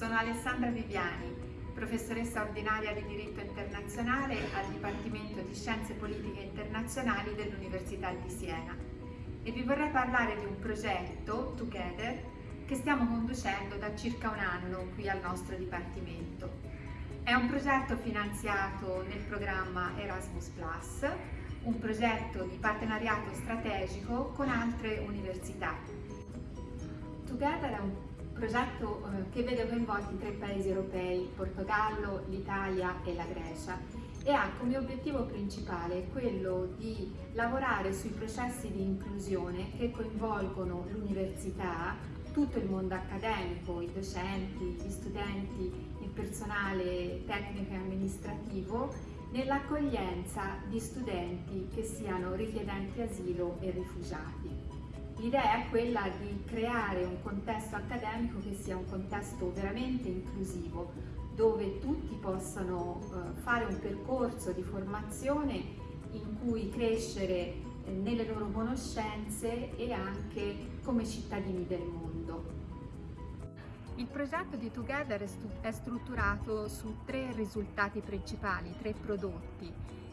Sono Alessandra Viviani, professoressa ordinaria di diritto internazionale al Dipartimento di Scienze Politiche Internazionali dell'Università di Siena e vi vorrei parlare di un progetto, Together, che stiamo conducendo da circa un anno qui al nostro Dipartimento. È un progetto finanziato nel programma Erasmus+, un progetto di partenariato strategico con altre università. Together è un progetto eh, che vede coinvolti tre paesi europei, Portogallo, l'Italia e la Grecia e ha come obiettivo principale quello di lavorare sui processi di inclusione che coinvolgono l'università, tutto il mondo accademico, i docenti, gli studenti, il personale tecnico e amministrativo nell'accoglienza di studenti che siano richiedenti asilo e rifugiati. L'idea è quella di creare un contesto accademico che sia un contesto veramente inclusivo, dove tutti possano eh, fare un percorso di formazione in cui crescere eh, nelle loro conoscenze e anche come cittadini del mondo. Il progetto di Together è strutturato su tre risultati principali, tre prodotti.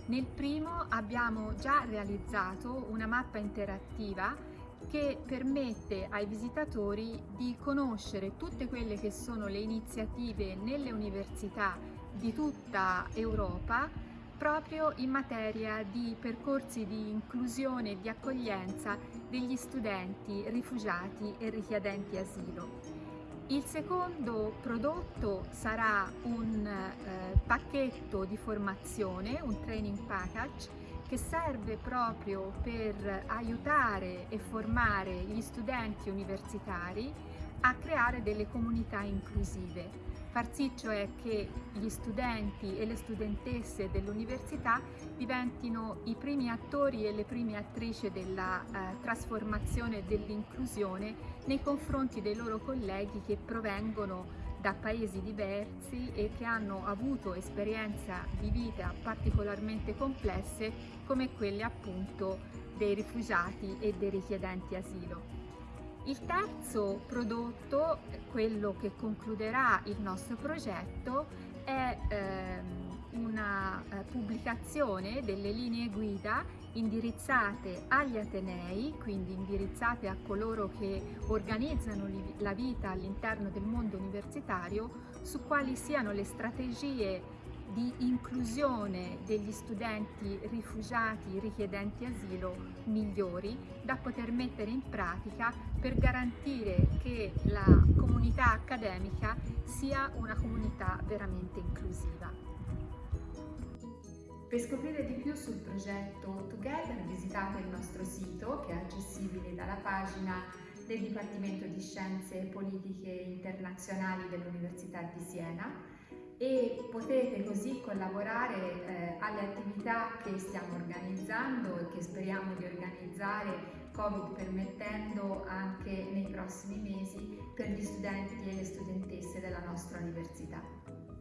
Nel primo abbiamo già realizzato una mappa interattiva che permette ai visitatori di conoscere tutte quelle che sono le iniziative nelle università di tutta Europa proprio in materia di percorsi di inclusione e di accoglienza degli studenti rifugiati e richiedenti asilo. Il secondo prodotto sarà un eh, pacchetto di formazione, un training package, che serve proprio per aiutare e formare gli studenti universitari a creare delle comunità inclusive. Far sì cioè che gli studenti e le studentesse dell'università diventino i primi attori e le prime attrici della eh, trasformazione e dell'inclusione nei confronti dei loro colleghi che provengono da paesi diversi e che hanno avuto esperienze di vita particolarmente complesse come quelle appunto dei rifugiati e dei richiedenti asilo. Il terzo prodotto, quello che concluderà il nostro progetto, è ehm, una pubblicazione delle linee guida indirizzate agli Atenei, quindi indirizzate a coloro che organizzano la vita all'interno del mondo universitario, su quali siano le strategie di inclusione degli studenti rifugiati, richiedenti asilo migliori da poter mettere in pratica per garantire che la comunità accademica sia una comunità veramente inclusiva. Per scoprire di più sul progetto Together visitate il nostro sito che è accessibile dalla pagina del Dipartimento di Scienze Politiche Internazionali dell'Università di Siena e potete così collaborare eh, alle attività che stiamo organizzando e che speriamo di organizzare Covid permettendo anche nei prossimi mesi per gli studenti e le studentesse della nostra università.